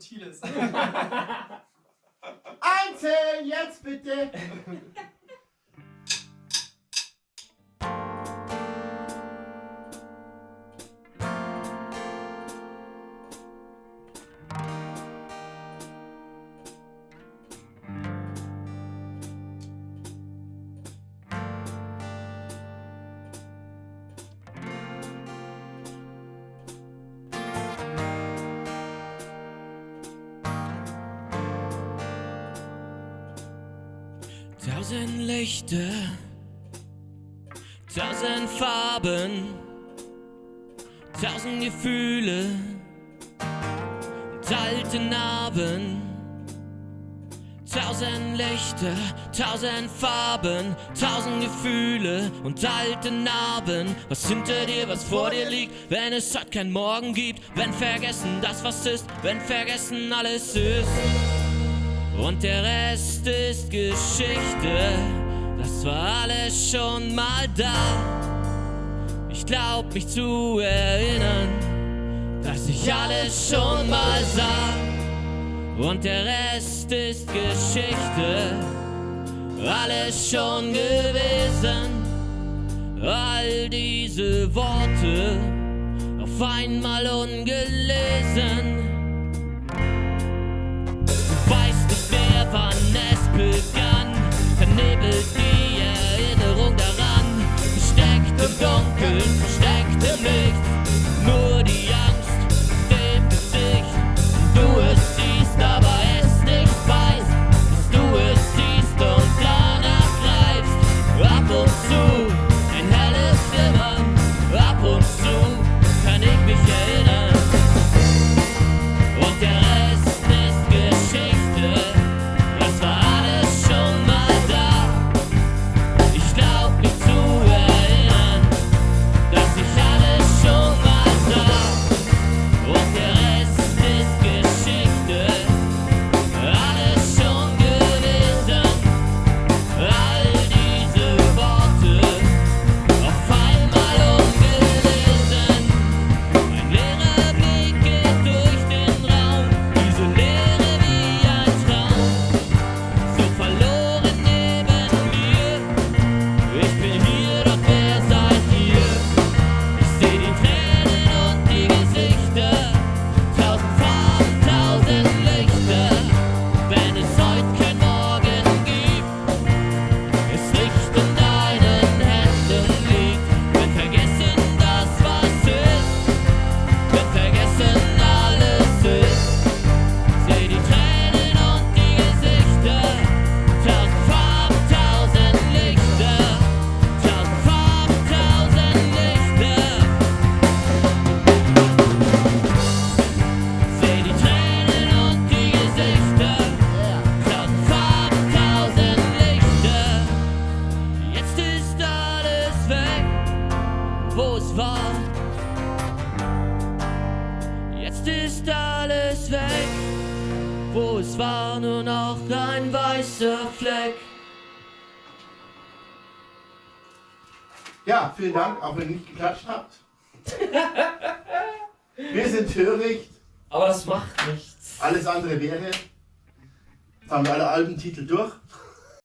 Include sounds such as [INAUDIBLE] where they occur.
Subtiles. [LAUGHS] [LAUGHS] Einzeln, jetzt bitte! [LAUGHS] Tausend Lichter, tausend Farben, tausend Gefühle, und alte Narben. Tausend Lichter, tausend Farben, tausend Gefühle und alte Narben. Was hinter dir, was vor dir liegt, wenn es heute kein Morgen gibt, wenn vergessen das, was ist, wenn vergessen alles ist. Und der Rest ist Geschichte, das war alles schon mal da. Ich glaub mich zu erinnern, dass ich alles schon mal sah. Und der Rest ist Geschichte, alles schon gewesen. All diese Worte auf einmal ungelesen. Es war. Jetzt ist alles weg, wo es war, nur noch ein weißer Fleck. Ja, vielen Dank, auch wenn ihr nicht geklatscht habt. [LAUGHS] Wir sind töricht, Aber das macht nichts. alles andere wäre. Jetzt haben wir alle Albentitel durch.